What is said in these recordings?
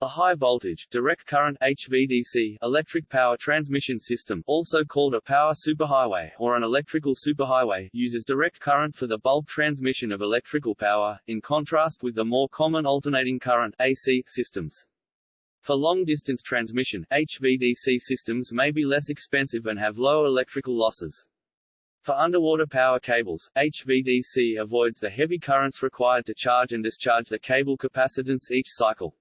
A high-voltage, direct current HVDC electric power transmission system also called a power superhighway or an electrical superhighway uses direct current for the bulk transmission of electrical power, in contrast with the more common alternating current AC systems. For long-distance transmission, HVDC systems may be less expensive and have low electrical losses. For underwater power cables, HVDC avoids the heavy currents required to charge and discharge the cable capacitance each cycle.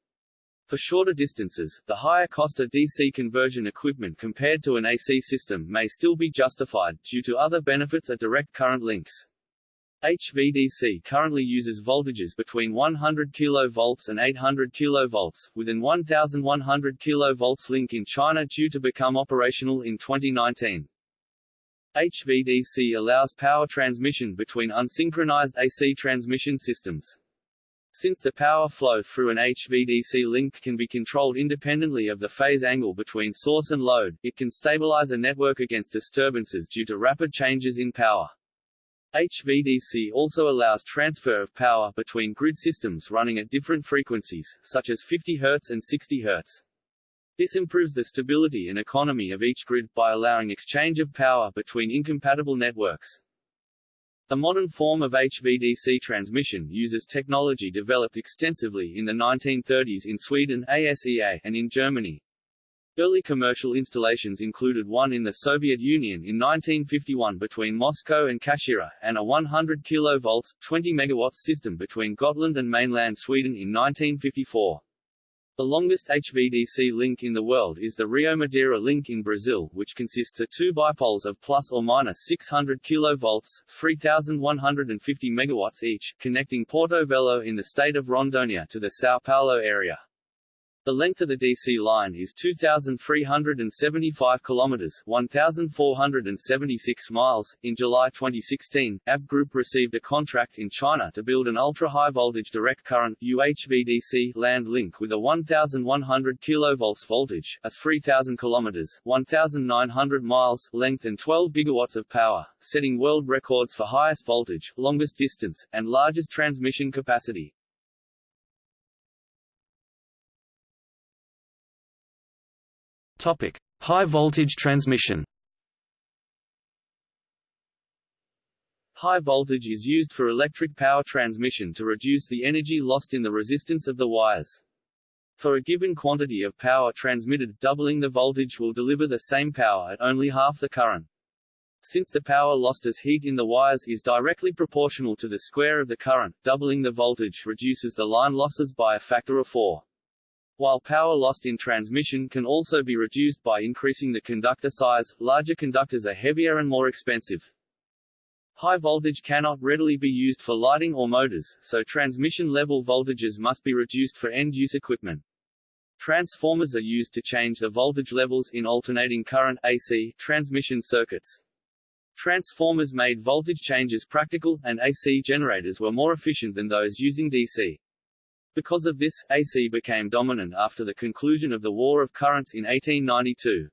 For shorter distances, the higher cost of DC conversion equipment compared to an AC system may still be justified, due to other benefits of direct current links. HVDC currently uses voltages between 100 kV and 800 kV, with an 1100 kV link in China due to become operational in 2019. HVDC allows power transmission between unsynchronized AC transmission systems. Since the power flow through an HVDC link can be controlled independently of the phase angle between source and load, it can stabilize a network against disturbances due to rapid changes in power. HVDC also allows transfer of power between grid systems running at different frequencies, such as 50 Hz and 60 Hz. This improves the stability and economy of each grid by allowing exchange of power between incompatible networks. The modern form of HVDC transmission uses technology developed extensively in the 1930s in Sweden ASEA and in Germany. Early commercial installations included one in the Soviet Union in 1951 between Moscow and Kashira, and a 100 kV 20 MW system between Gotland and mainland Sweden in 1954. The longest HVDC link in the world is the Rio Madeira link in Brazil, which consists of two bipoles of plus or minus 600 kV 3,150 MW each, connecting Porto Velho in the state of Rondônia to the São Paulo area. The length of the DC line is 2,375 kilometers 1,476 miles. In July 2016, ABB Group received a contract in China to build an ultra-high voltage direct current UHVDC land link with a 1,100 kV voltage, a 3,000 kilometers 1,900 miles length and 12 gigawatts of power, setting world records for highest voltage, longest distance, and largest transmission capacity. Topic: High voltage transmission. High voltage is used for electric power transmission to reduce the energy lost in the resistance of the wires. For a given quantity of power transmitted, doubling the voltage will deliver the same power at only half the current. Since the power lost as heat in the wires is directly proportional to the square of the current, doubling the voltage reduces the line losses by a factor of 4. While power lost in transmission can also be reduced by increasing the conductor size, larger conductors are heavier and more expensive. High voltage cannot readily be used for lighting or motors, so transmission level voltages must be reduced for end-use equipment. Transformers are used to change the voltage levels in alternating current AC transmission circuits. Transformers made voltage changes practical, and AC generators were more efficient than those using DC. Because of this, AC became dominant after the conclusion of the War of Currents in 1892.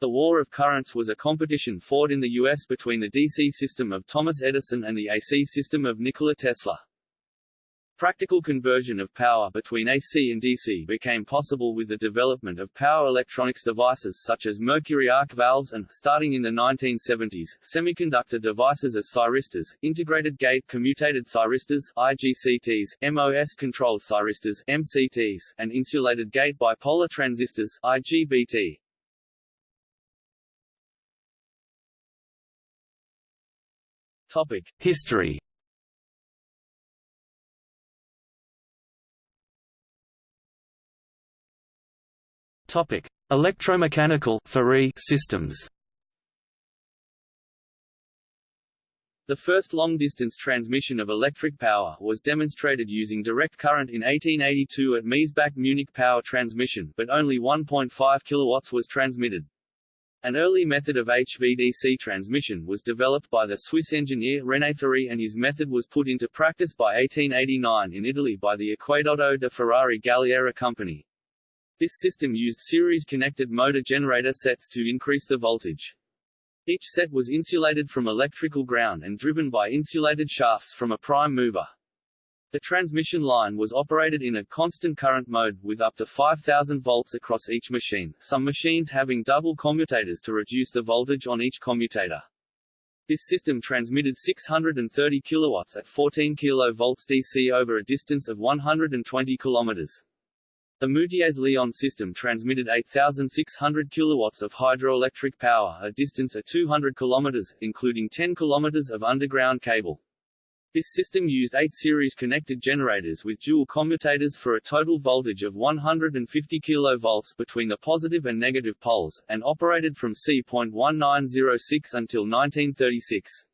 The War of Currents was a competition fought in the U.S. between the DC system of Thomas Edison and the AC system of Nikola Tesla. Practical conversion of power between AC and DC became possible with the development of power electronics devices such as mercury arc valves and, starting in the 1970s, semiconductor devices as thyristors, integrated gate commutated thyristors IGCTs, MOS-controlled thyristors MCTs, and insulated gate bipolar transistors IGBT. History Topic: Electromechanical systems. The first long-distance transmission of electric power was demonstrated using direct current in 1882 at Miesbach Munich Power Transmission, but only 1.5 kW was transmitted. An early method of HVDC transmission was developed by the Swiss engineer René Thury and his method was put into practice by 1889 in Italy by the Acquedotto de Ferrari Galliera company. This system used series-connected motor generator sets to increase the voltage. Each set was insulated from electrical ground and driven by insulated shafts from a prime mover. The transmission line was operated in a constant current mode with up to 5000 volts across each machine, some machines having double commutators to reduce the voltage on each commutator. This system transmitted 630 kilowatts at 14 kilovolts DC over a distance of 120 kilometers. The Moutiers-Lyon system transmitted 8,600 kilowatts of hydroelectric power a distance of 200 kilometers, including 10 kilometers of underground cable. This system used eight series-connected generators with dual commutators for a total voltage of 150 kV between the positive and negative poles, and operated from C.1906 until 1936.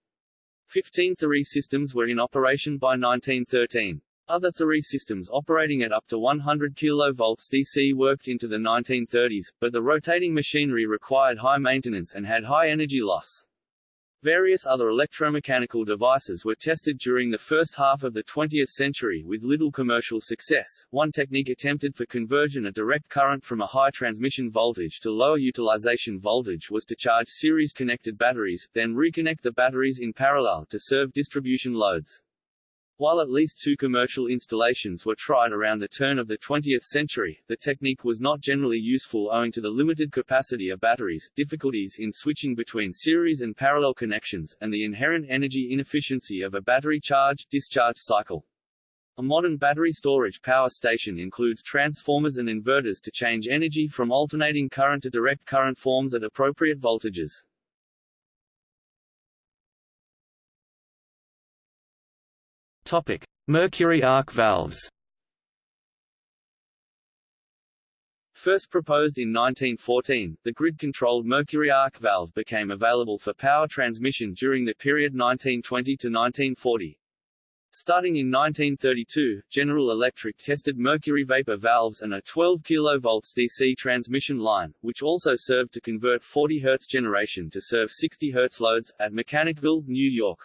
Fifteen systems were in operation by 1913. Other Thury systems operating at up to 100 kV DC worked into the 1930s, but the rotating machinery required high maintenance and had high energy loss. Various other electromechanical devices were tested during the first half of the 20th century with little commercial success. One technique attempted for conversion a direct current from a high transmission voltage to lower utilization voltage was to charge series-connected batteries, then reconnect the batteries in parallel to serve distribution loads. While at least two commercial installations were tried around the turn of the 20th century, the technique was not generally useful owing to the limited capacity of batteries, difficulties in switching between series and parallel connections, and the inherent energy inefficiency of a battery charge-discharge cycle. A modern battery storage power station includes transformers and inverters to change energy from alternating current to direct current forms at appropriate voltages. Topic: Mercury arc valves. First proposed in 1914, the grid-controlled mercury arc valve became available for power transmission during the period 1920 to 1940. Starting in 1932, General Electric tested mercury vapor valves and a 12 kV DC transmission line, which also served to convert 40 Hz generation to serve 60 Hz loads, at Mechanicville, New York.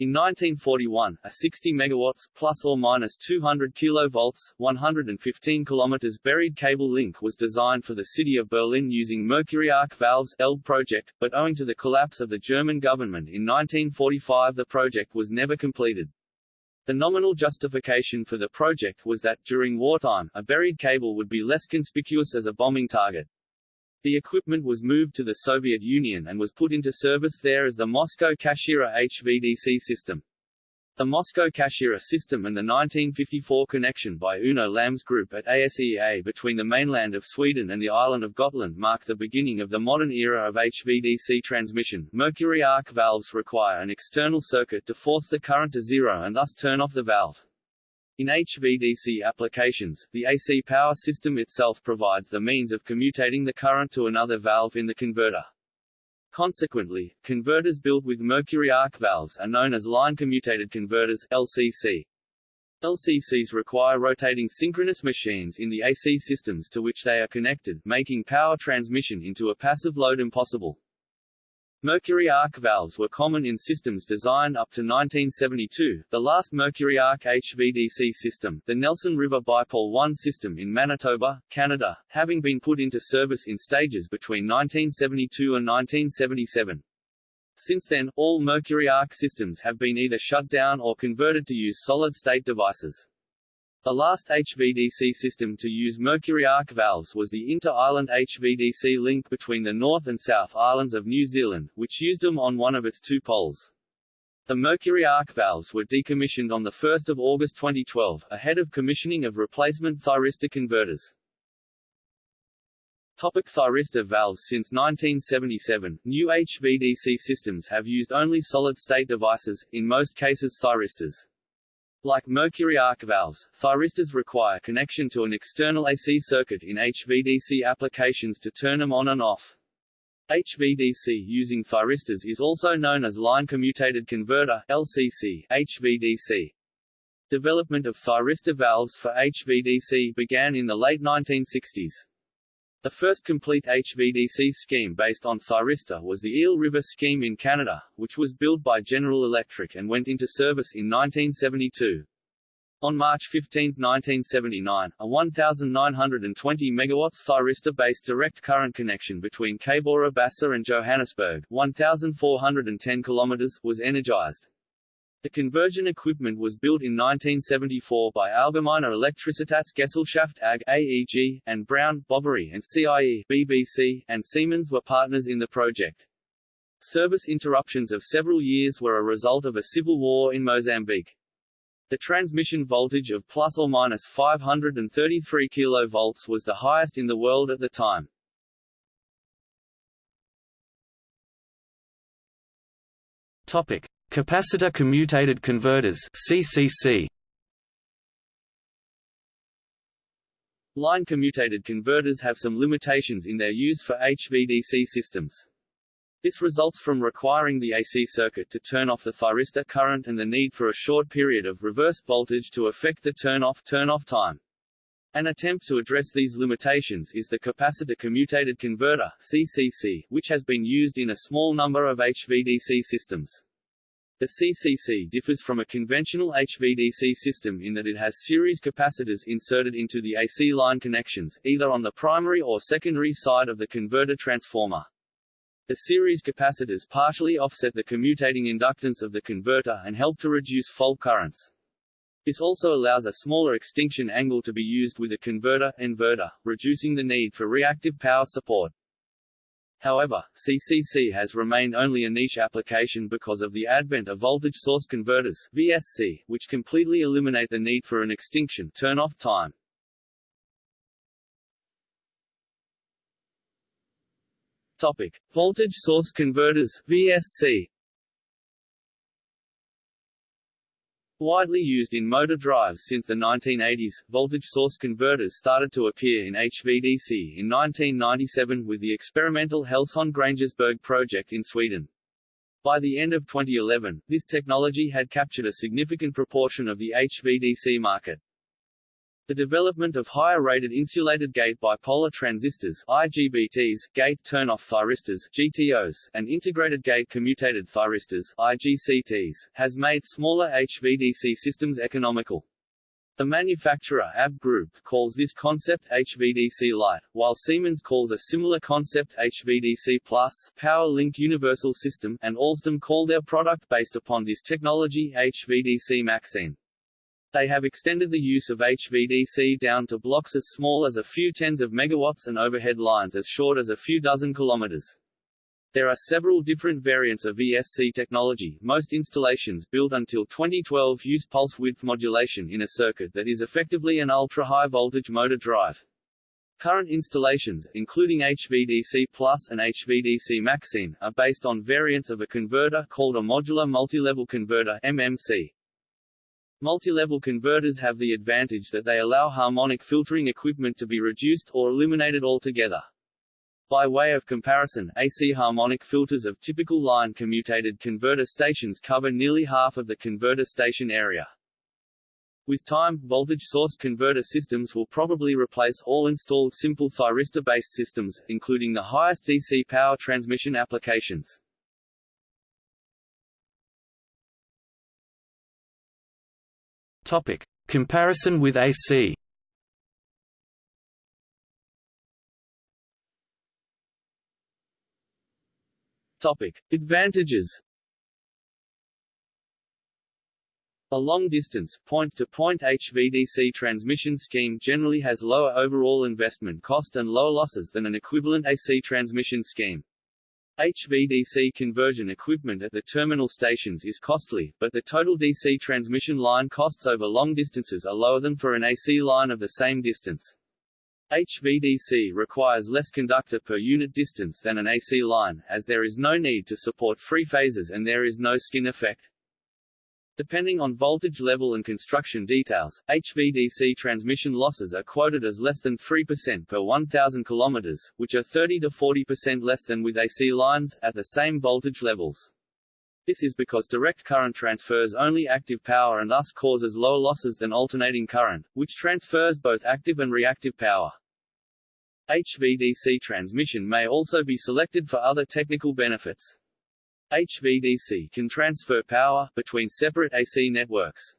In 1941, a 60 megawatts plus or minus 200 kilovolts, 115 kilometers buried cable link was designed for the city of Berlin using mercury arc valves Elbe project, but owing to the collapse of the German government in 1945 the project was never completed. The nominal justification for the project was that, during wartime, a buried cable would be less conspicuous as a bombing target. The equipment was moved to the Soviet Union and was put into service there as the Moscow Kashira HVDC system. The Moscow Kashira system and the 1954 connection by Uno Lamm's Group at ASEA between the mainland of Sweden and the island of Gotland marked the beginning of the modern era of HVDC transmission. Mercury arc valves require an external circuit to force the current to zero and thus turn off the valve. In HVDC applications, the AC power system itself provides the means of commutating the current to another valve in the converter. Consequently, converters built with mercury arc valves are known as line commutated converters LCC. LCCs require rotating synchronous machines in the AC systems to which they are connected, making power transmission into a passive load impossible. Mercury arc valves were common in systems designed up to 1972. The last Mercury arc HVDC system, the Nelson River Bipole 1 system in Manitoba, Canada, having been put into service in stages between 1972 and 1977. Since then, all Mercury arc systems have been either shut down or converted to use solid-state devices. The last HVDC system to use mercury arc valves was the inter-island HVDC link between the North and South Islands of New Zealand, which used them on one of its two poles. The mercury arc valves were decommissioned on 1 August 2012, ahead of commissioning of replacement thyristor converters. Topic thyristor valves Since 1977, new HVDC systems have used only solid-state devices, in most cases thyristors. Like mercury arc valves, thyristors require connection to an external AC circuit in HVDC applications to turn them on and off. HVDC using thyristors is also known as line commutated converter LCC, HVDC. Development of thyristor valves for HVDC began in the late 1960s. The first complete HVDC scheme based on thyristor was the Eel River scheme in Canada, which was built by General Electric and went into service in 1972. On March 15, 1979, a 1,920 MW thyristor-based direct current connection between Cabora Bassa and Johannesburg 1,410 km was energized. The conversion equipment was built in 1974 by Allgemeine Elektrizitätsgesellschaft AG AEG, and Brown, Boveri and CIE BBC, and Siemens were partners in the project. Service interruptions of several years were a result of a civil war in Mozambique. The transmission voltage of plus or minus 533 kV was the highest in the world at the time. Topic: Capacitor commutated converters (CCC). Line commutated converters have some limitations in their use for HVDC systems. This results from requiring the AC circuit to turn off the thyristor current and the need for a short period of reverse voltage to affect the turn-off turn-off time. An attempt to address these limitations is the capacitor commutated converter CCC, which has been used in a small number of HVDC systems. The CCC differs from a conventional HVDC system in that it has series capacitors inserted into the AC line connections, either on the primary or secondary side of the converter transformer. The series capacitors partially offset the commutating inductance of the converter and help to reduce fault currents. This also allows a smaller extinction angle to be used with a converter inverter, reducing the need for reactive power support. However, CCC has remained only a niche application because of the advent of voltage source converters VSC, which completely eliminate the need for an extinction turn-off time. Topic: Voltage source converters VSC. Widely used in motor drives since the 1980s, voltage source converters started to appear in HVDC in 1997 with the experimental Hellsjön-Grängesberg project in Sweden. By the end of 2011, this technology had captured a significant proportion of the HVDC market. The development of higher-rated insulated gate bipolar transistors IGBTs, gate turn-off thyristors GTOs, and integrated gate commutated thyristors IGCTs, has made smaller HVDC systems economical. The manufacturer ABB Group calls this concept HVDC Lite, while Siemens calls a similar concept HVDC Plus Power Link Universal System, and Alstom call their product based upon this technology HVDC MaxSine. They have extended the use of HVDC down to blocks as small as a few tens of megawatts and overhead lines as short as a few dozen kilometers. There are several different variants of VSC technology. Most installations built until 2012 use pulse width modulation in a circuit that is effectively an ultra-high voltage motor drive. Current installations, including HVDC Plus and HVDC MaxSine, are based on variants of a converter called a modular multilevel converter MMC. Multi-level converters have the advantage that they allow harmonic filtering equipment to be reduced or eliminated altogether. By way of comparison, AC harmonic filters of typical line commutated converter stations cover nearly half of the converter station area. With time, voltage source converter systems will probably replace all installed simple thyristor-based systems, including the highest DC power transmission applications. Topic: Comparison with AC. Topic: Advantages. A long-distance, point-to-point HVDC transmission scheme generally has lower overall investment cost and lower losses than an equivalent AC transmission scheme. HVDC conversion equipment at the terminal stations is costly, but the total DC transmission line costs over long distances are lower than for an AC line of the same distance. HVDC requires less conductor per unit distance than an AC line, as there is no need to support free phases and there is no skin effect. Depending on voltage level and construction details, HVDC transmission losses are quoted as less than 3% per 1,000 km, which are 30 to 40% less than with AC lines, at the same voltage levels. This is because direct current transfers only active power and thus causes lower losses than alternating current, which transfers both active and reactive power. HVDC transmission may also be selected for other technical benefits. HVDC can transfer power between separate AC networks.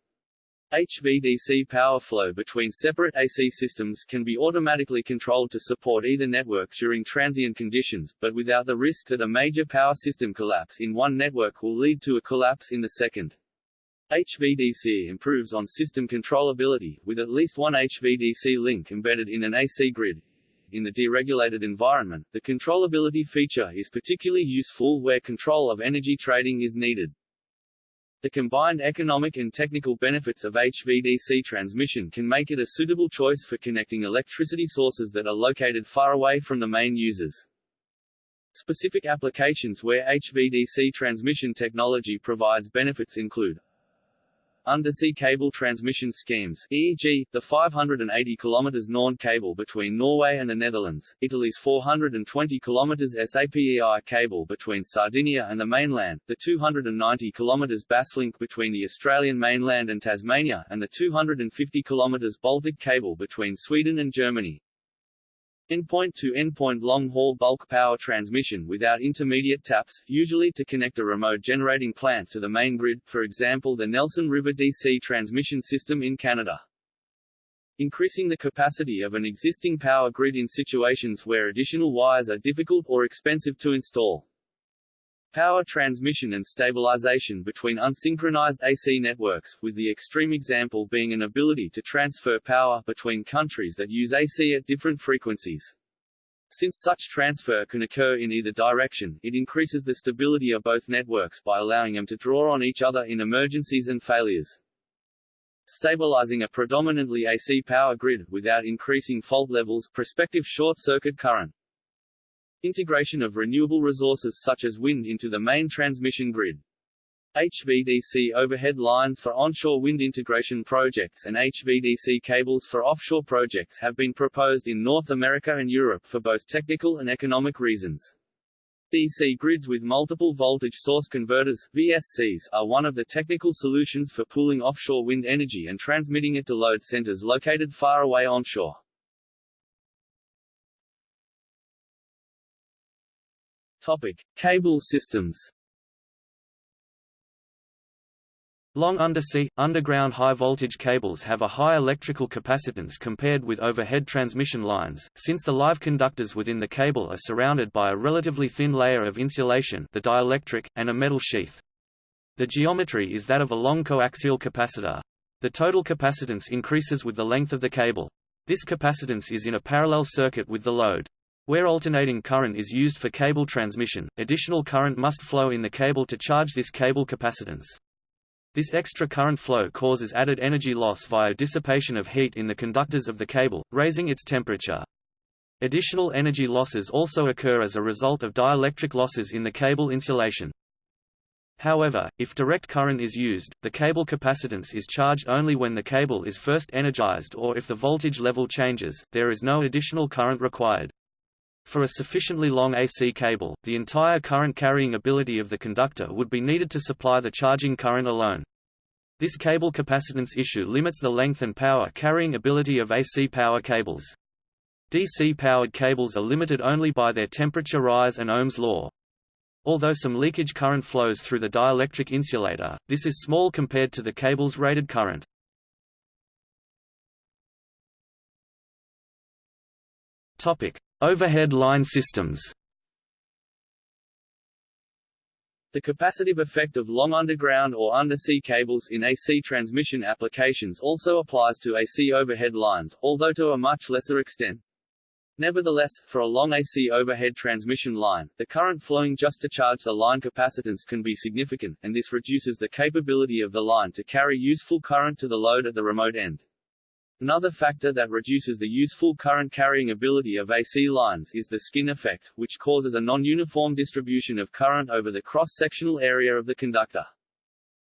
HVDC power flow between separate AC systems can be automatically controlled to support either network during transient conditions, but without the risk that a major power system collapse in one network will lead to a collapse in the second. HVDC improves on system controllability, with at least one HVDC link embedded in an AC grid. In the deregulated environment, the controllability feature is particularly useful where control of energy trading is needed. The combined economic and technical benefits of HVDC transmission can make it a suitable choice for connecting electricity sources that are located far away from the main users. Specific applications where HVDC transmission technology provides benefits include Undersea cable transmission schemes, e.g., the 580 km NorNed cable between Norway and the Netherlands, Italy's 420 km SAPEI cable between Sardinia and the mainland, the 290 km Basslink between the Australian mainland and Tasmania, and the 250 km Baltic cable between Sweden and Germany. Endpoint-to-endpoint long-haul bulk power transmission without intermediate taps, usually to connect a remote generating plant to the main grid, for example the Nelson River DC transmission system in Canada. Increasing the capacity of an existing power grid in situations where additional wires are difficult or expensive to install. Power transmission and stabilization between unsynchronized AC networks, with the extreme example being an ability to transfer power between countries that use AC at different frequencies. Since such transfer can occur in either direction, it increases the stability of both networks by allowing them to draw on each other in emergencies and failures. Stabilizing a predominantly AC power grid, without increasing fault levels prospective short-circuit current. Integration of renewable resources such as wind into the main transmission grid. HVDC overhead lines for onshore wind integration projects and HVDC cables for offshore projects have been proposed in North America and Europe for both technical and economic reasons. DC grids with multiple voltage source converters VSCs, are one of the technical solutions for pooling offshore wind energy and transmitting it to load centers located far away onshore. Topic: Cable systems. Long undersea, underground high-voltage cables have a high electrical capacitance compared with overhead transmission lines, since the live conductors within the cable are surrounded by a relatively thin layer of insulation the dielectric, and a metal sheath. The geometry is that of a long coaxial capacitor. The total capacitance increases with the length of the cable. This capacitance is in a parallel circuit with the load. Where alternating current is used for cable transmission, additional current must flow in the cable to charge this cable capacitance. This extra current flow causes added energy loss via dissipation of heat in the conductors of the cable, raising its temperature. Additional energy losses also occur as a result of dielectric losses in the cable insulation. However, if direct current is used, the cable capacitance is charged only when the cable is first energized or if the voltage level changes, there is no additional current required. For a sufficiently long AC cable, the entire current carrying ability of the conductor would be needed to supply the charging current alone. This cable capacitance issue limits the length and power carrying ability of AC power cables. DC-powered cables are limited only by their temperature rise and Ohm's law. Although some leakage current flows through the dielectric insulator, this is small compared to the cable's rated current. Topic: Overhead line systems The capacitive effect of long underground or undersea cables in AC transmission applications also applies to AC overhead lines, although to a much lesser extent. Nevertheless, for a long AC overhead transmission line, the current flowing just to charge the line capacitance can be significant, and this reduces the capability of the line to carry useful current to the load at the remote end. Another factor that reduces the useful current carrying ability of AC lines is the skin effect, which causes a non-uniform distribution of current over the cross-sectional area of the conductor.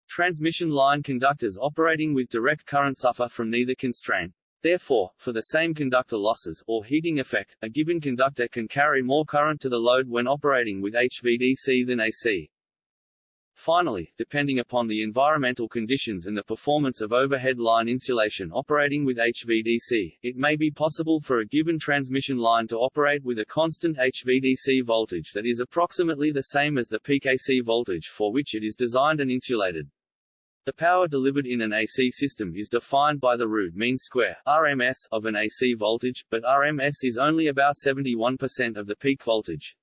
Transmission line conductors operating with direct current suffer from neither constraint. Therefore, for the same conductor losses, or heating effect, a given conductor can carry more current to the load when operating with HVDC than AC. Finally, depending upon the environmental conditions and the performance of overhead line insulation operating with HVDC, it may be possible for a given transmission line to operate with a constant HVDC voltage that is approximately the same as the peak AC voltage for which it is designed and insulated. The power delivered in an AC system is defined by the root mean square RMS of an AC voltage, but RMS is only about 71% of the peak voltage.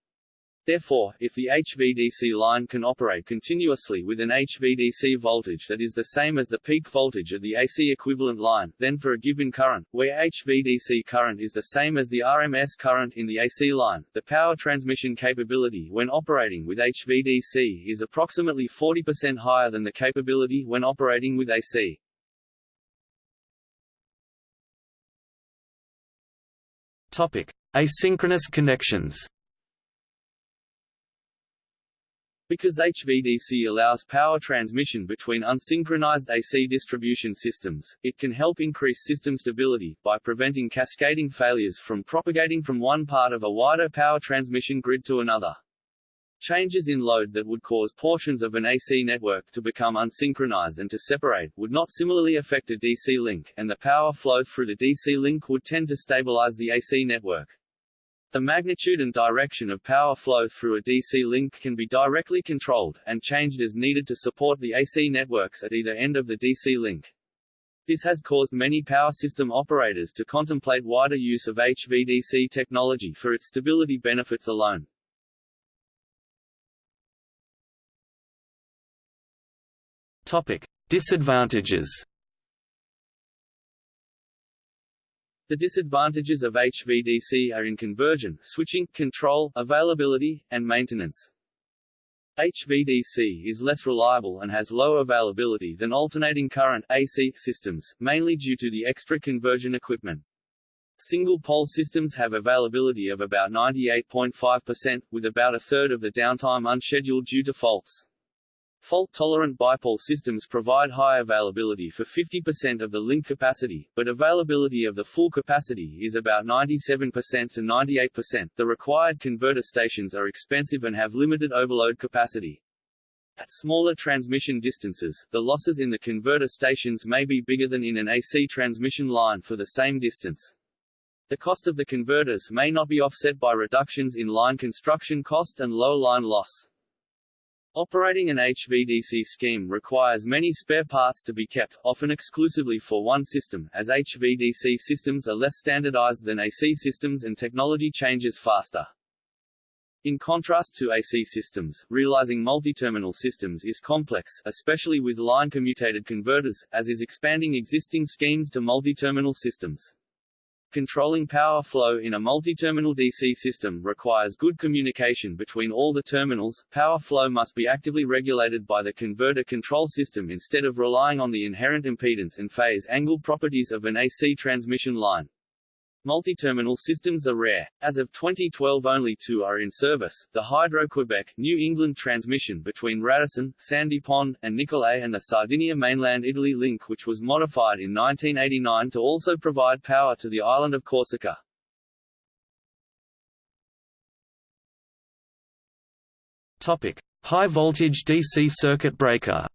Therefore, if the HVDC line can operate continuously with an HVDC voltage that is the same as the peak voltage of the AC equivalent line, then for a given current, where HVDC current is the same as the RMS current in the AC line, the power transmission capability when operating with HVDC is approximately 40% higher than the capability when operating with AC. Topic: Asynchronous connections. Because HVDC allows power transmission between unsynchronized AC distribution systems, it can help increase system stability, by preventing cascading failures from propagating from one part of a wider power transmission grid to another. Changes in load that would cause portions of an AC network to become unsynchronized and to separate, would not similarly affect a DC link, and the power flow through the DC link would tend to stabilize the AC network. The magnitude and direction of power flow through a DC link can be directly controlled, and changed as needed to support the AC networks at either end of the DC link. This has caused many power system operators to contemplate wider use of HVDC technology for its stability benefits alone. Topic: Disadvantages. The disadvantages of HVDC are in conversion, switching, control, availability, and maintenance. HVDC is less reliable and has low availability than alternating current AC systems, mainly due to the extra conversion equipment. Single-pole systems have availability of about 98.5%, with about a third of the downtime unscheduled due to faults. Fault-tolerant bipole systems provide high availability for 50% of the link capacity, but availability of the full capacity is about 97% to 98%. The required converter stations are expensive and have limited overload capacity. At smaller transmission distances, the losses in the converter stations may be bigger than in an AC transmission line for the same distance. The cost of the converters may not be offset by reductions in line construction cost and low line loss. Operating an HVDC scheme requires many spare parts to be kept, often exclusively for one system, as HVDC systems are less standardized than AC systems and technology changes faster. In contrast to AC systems, realizing multi-terminal systems is complex, especially with line commutated converters, as is expanding existing schemes to multi-terminal systems. Controlling power flow in a multi-terminal DC system requires good communication between all the terminals. Power flow must be actively regulated by the converter control system instead of relying on the inherent impedance and phase angle properties of an AC transmission line. Multi-terminal systems are rare. As of 2012 only two are in service, the Hydro-Quebec, New England transmission between Radisson, Sandy Pond, and Nicolet and the Sardinia mainland Italy link which was modified in 1989 to also provide power to the island of Corsica. Topic: High voltage DC circuit breaker.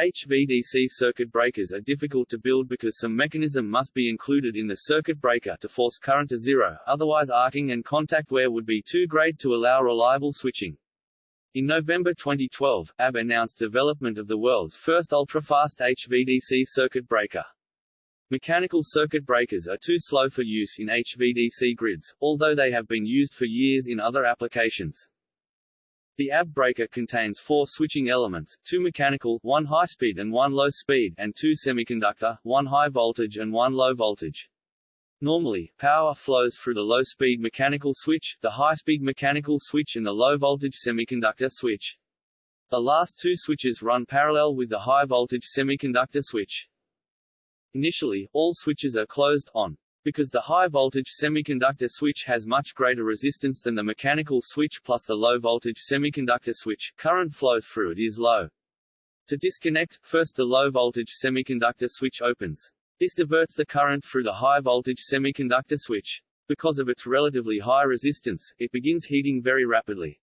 HVDC circuit breakers are difficult to build because some mechanism must be included in the circuit breaker to force current to zero, otherwise arcing and contact wear would be too great to allow reliable switching. In November 2012, ABB announced development of the world's first ultra-fast HVDC circuit breaker. Mechanical circuit breakers are too slow for use in HVDC grids, although they have been used for years in other applications. The ABB breaker contains four switching elements, two mechanical, one high-speed and one low-speed, and two semiconductor, one high-voltage and one low-voltage. Normally, power flows through the low-speed mechanical switch, the high-speed mechanical switch and the low-voltage semiconductor switch. The last two switches run parallel with the high-voltage semiconductor switch. Initially, all switches are closed on, because the high-voltage semiconductor switch has much greater resistance than the mechanical switch plus the low-voltage semiconductor switch, current flow through it is low. To disconnect, first the low-voltage semiconductor switch opens. This diverts the current through the high-voltage semiconductor switch. Because of its relatively high resistance, it begins heating very rapidly.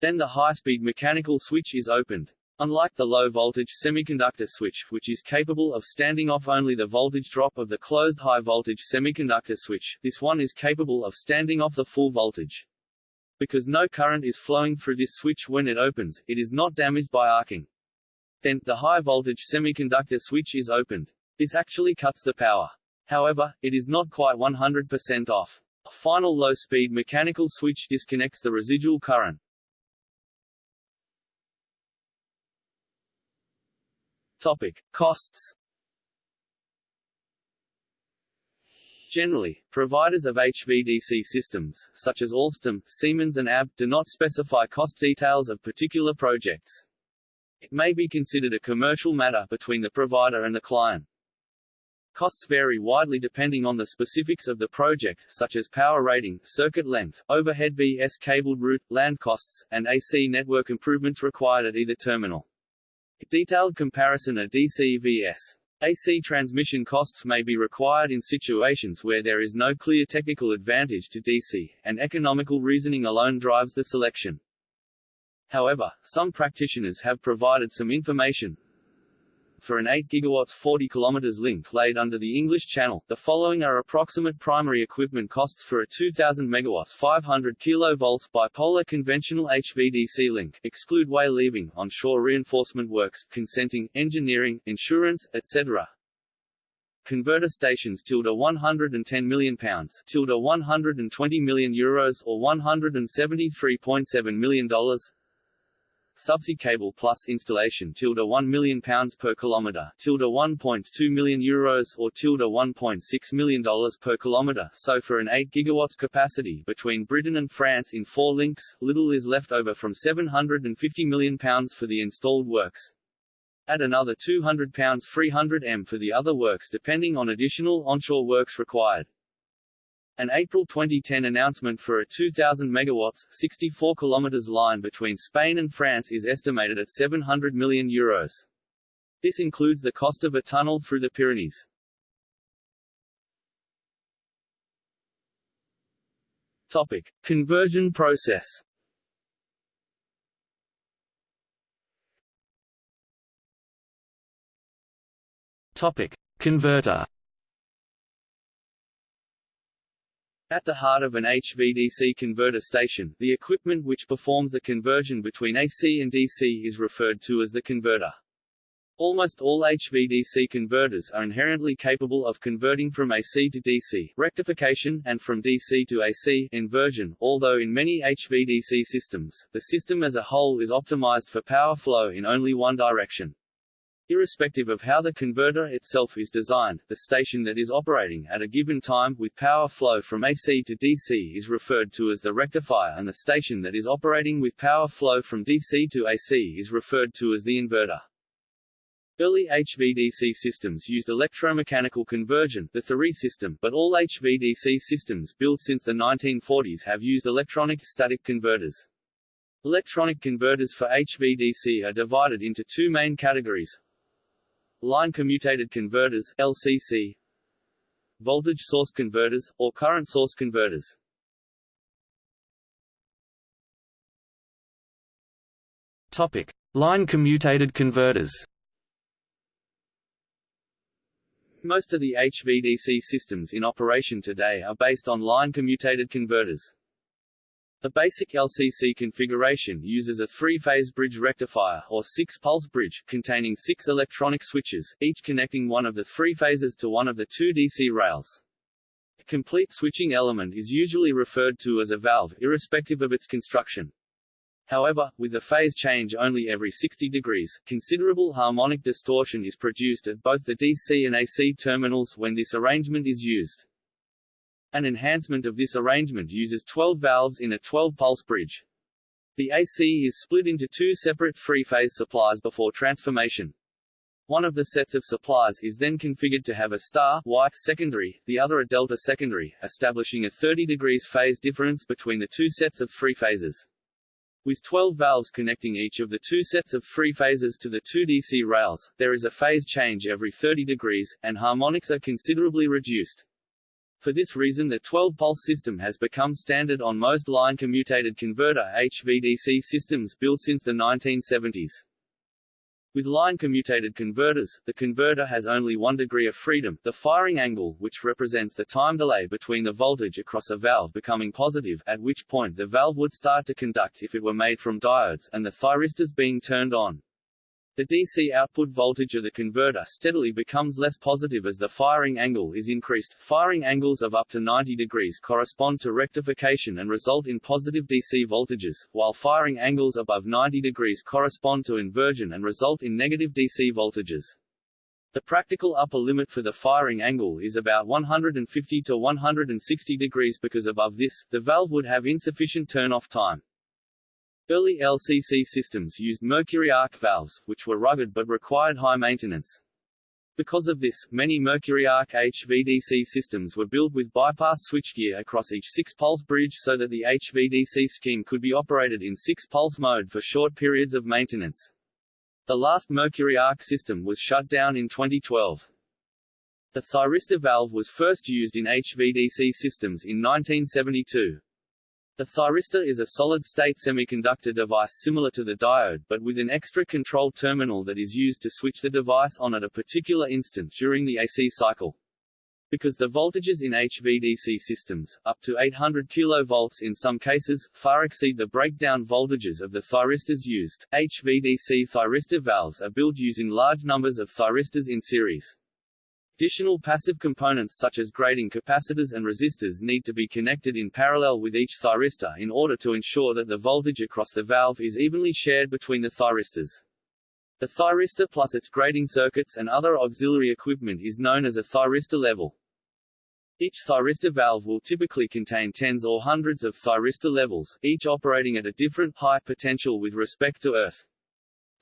Then the high-speed mechanical switch is opened. Unlike the low-voltage semiconductor switch, which is capable of standing off only the voltage drop of the closed high-voltage semiconductor switch, this one is capable of standing off the full voltage. Because no current is flowing through this switch when it opens, it is not damaged by arcing. Then, the high-voltage semiconductor switch is opened. This actually cuts the power. However, it is not quite 100% off. A final low-speed mechanical switch disconnects the residual current. Topic. Costs Generally, providers of HVDC systems, such as Alstom, Siemens and ABB, do not specify cost details of particular projects. It may be considered a commercial matter between the provider and the client. Costs vary widely depending on the specifics of the project, such as power rating, circuit length, overhead VS cabled route, land costs, and AC network improvements required at either terminal. Detailed comparison of DC vs. AC transmission costs may be required in situations where there is no clear technical advantage to DC, and economical reasoning alone drives the selection. However, some practitioners have provided some information, for an 8 GW 40 km link laid under the English Channel, the following are approximate primary equipment costs for a 2000 MW 500 kV bipolar conventional HVDC link, exclude way leaving, onshore reinforcement works, consenting, engineering, insurance, etc. Converter stations tilde 110 million pounds tilde 120 million euros or 173.7 million dollars subsea cable plus installation tilde 1 million pounds per kilometer tilde 1.2 million euros or tilde 1.6 million dollars per kilometer. So for an 8 gigawatts capacity between Britain and France in four links little is left over from 750 million pounds for the installed works. Add another 200 pounds 300 m for the other works depending on additional onshore works required an April 2010 announcement for a 2,000 megawatts, 64 kilometers line between Spain and France is estimated at 700 million euros. This includes the cost of a tunnel through the Pyrenees. Topic: Conversion process. Topic: Converter. At the heart of an HVDC converter station, the equipment which performs the conversion between AC and DC is referred to as the converter. Almost all HVDC converters are inherently capable of converting from AC to DC rectification and from DC to AC inversion, although in many HVDC systems, the system as a whole is optimized for power flow in only one direction. Irrespective of how the converter itself is designed, the station that is operating at a given time with power flow from AC to DC is referred to as the rectifier and the station that is operating with power flow from DC to AC is referred to as the inverter. Early HVDC systems used electromechanical conversion the Thury system, but all HVDC systems built since the 1940s have used electronic static converters. Electronic converters for HVDC are divided into two main categories, Line commutated converters LCC Voltage source converters, or current source converters Topic. Line commutated converters Most of the HVDC systems in operation today are based on line commutated converters. The basic LCC configuration uses a three-phase bridge rectifier or six-pulse bridge, containing six electronic switches, each connecting one of the three phases to one of the two DC rails. A complete switching element is usually referred to as a valve, irrespective of its construction. However, with the phase change only every 60 degrees, considerable harmonic distortion is produced at both the DC and AC terminals when this arrangement is used. An enhancement of this arrangement uses 12 valves in a 12-pulse bridge. The AC is split into two separate three-phase supplies before transformation. One of the sets of supplies is then configured to have a star Y secondary, the other a delta secondary, establishing a 30 degrees phase difference between the two sets of three phases. With 12 valves connecting each of the two sets of three phases to the two DC rails, there is a phase change every 30 degrees, and harmonics are considerably reduced. For this reason the 12-pulse system has become standard on most line commutated converter HVDC systems built since the 1970s. With line commutated converters, the converter has only one degree of freedom, the firing angle, which represents the time delay between the voltage across a valve becoming positive, at which point the valve would start to conduct if it were made from diodes, and the thyristors being turned on. The DC output voltage of the converter steadily becomes less positive as the firing angle is increased. Firing angles of up to 90 degrees correspond to rectification and result in positive DC voltages, while firing angles above 90 degrees correspond to inversion and result in negative DC voltages. The practical upper limit for the firing angle is about 150 to 160 degrees because above this, the valve would have insufficient turn-off time. Early LCC systems used mercury arc valves, which were rugged but required high maintenance. Because of this, many mercury arc HVDC systems were built with bypass switchgear across each 6-pulse bridge so that the HVDC scheme could be operated in 6-pulse mode for short periods of maintenance. The last mercury arc system was shut down in 2012. The thyristor valve was first used in HVDC systems in 1972. The thyristor is a solid-state semiconductor device similar to the diode but with an extra control terminal that is used to switch the device on at a particular instant during the AC cycle. Because the voltages in HVDC systems, up to 800 kV in some cases, far exceed the breakdown voltages of the thyristors used, HVDC thyristor valves are built using large numbers of thyristors in series. Additional passive components such as grading capacitors and resistors need to be connected in parallel with each thyristor in order to ensure that the voltage across the valve is evenly shared between the thyristors. The thyristor plus its grading circuits and other auxiliary equipment is known as a thyristor level. Each thyristor valve will typically contain tens or hundreds of thyristor levels, each operating at a different high potential with respect to earth.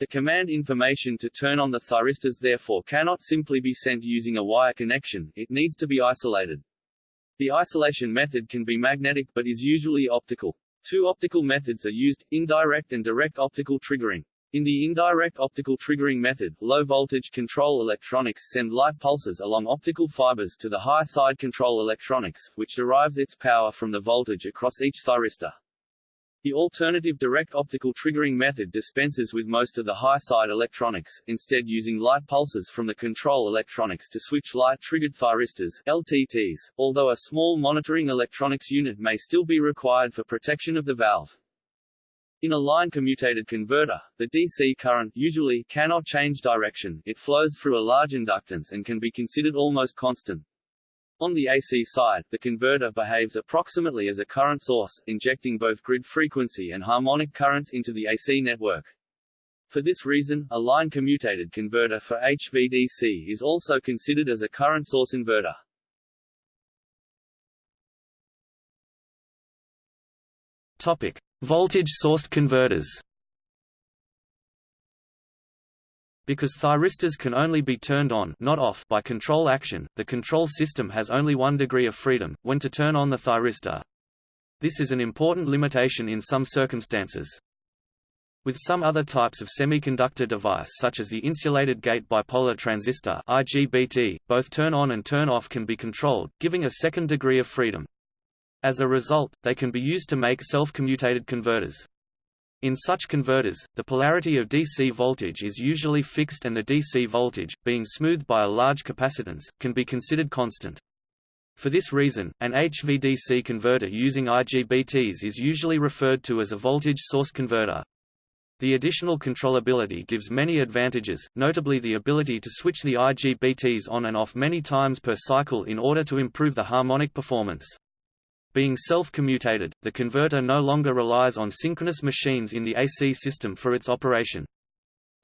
The command information to turn on the thyristors therefore cannot simply be sent using a wire connection, it needs to be isolated. The isolation method can be magnetic but is usually optical. Two optical methods are used, indirect and direct optical triggering. In the indirect optical triggering method, low-voltage control electronics send light pulses along optical fibers to the high-side control electronics, which derives its power from the voltage across each thyristor. The alternative direct optical triggering method dispenses with most of the high-side electronics, instead using light pulses from the control electronics to switch light-triggered thyristors LTTs, although a small monitoring electronics unit may still be required for protection of the valve. In a line commutated converter, the DC current usually cannot change direction, it flows through a large inductance and can be considered almost constant. On the AC side, the converter behaves approximately as a current source, injecting both grid frequency and harmonic currents into the AC network. For this reason, a line commutated converter for HVDC is also considered as a current source inverter. Topic: Voltage-sourced converters. Because thyristors can only be turned on not off by control action, the control system has only one degree of freedom, when to turn on the thyristor. This is an important limitation in some circumstances. With some other types of semiconductor device such as the insulated gate bipolar transistor IGBT, both turn on and turn off can be controlled, giving a second degree of freedom. As a result, they can be used to make self-commutated converters. In such converters, the polarity of DC voltage is usually fixed and the DC voltage, being smoothed by a large capacitance, can be considered constant. For this reason, an HVDC converter using IGBTs is usually referred to as a voltage source converter. The additional controllability gives many advantages, notably the ability to switch the IGBTs on and off many times per cycle in order to improve the harmonic performance. Being self-commutated, the converter no longer relies on synchronous machines in the AC system for its operation.